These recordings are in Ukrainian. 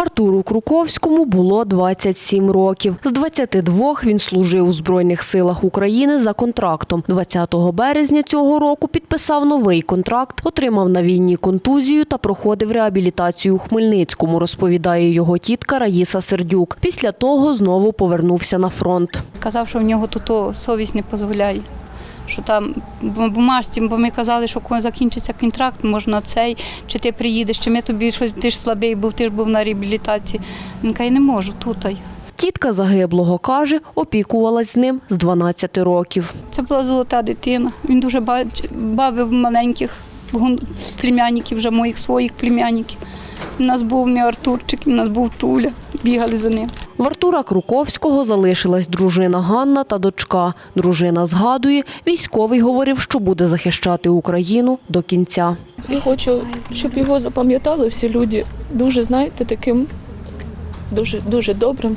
Артуру Круковському було 27 років. З 22 він служив у Збройних силах України за контрактом. 20 березня цього року підписав новий контракт, отримав на війні контузію та проходив реабілітацію у Хмельницькому, розповідає його тітка Раїса Сердюк. Після того знову повернувся на фронт. Казав, що в нього тут совість не дозволяє. Що там бумажці, бо ми казали, що коли закінчиться контракт, можна цей, чи ти приїдеш, чи ми тобі щось, ти ж слабий був, ти ж був на реабілітації. Він каже, не можу тут. Тітка загиблого каже, опікувалась з ним з 12 років. Це була золота дитина. Він дуже бавив маленьких племянників, вже моїх своїх племянників. У нас був мій Артурчик, у нас був Туля, бігали за ним. В Артура Круковського залишилась дружина Ганна та дочка. Дружина згадує, військовий говорив, що буде захищати Україну до кінця. Я хочу, щоб його запам'ятали всі люди. Дуже, знаєте, таким дуже, дуже добрим.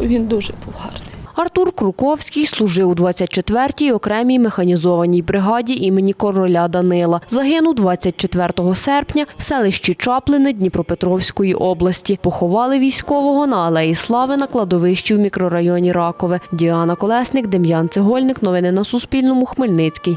Він дуже був гарний. Артур Круковський служив у 24-й окремій механізованій бригаді імені короля Данила. Загинув 24 серпня в селищі Чаплини Дніпропетровської області. Поховали військового на Алеї Слави на кладовищі в мікрорайоні Ракове. Діана Колесник, Дем'ян Цегольник. Новини на Суспільному. Хмельницький.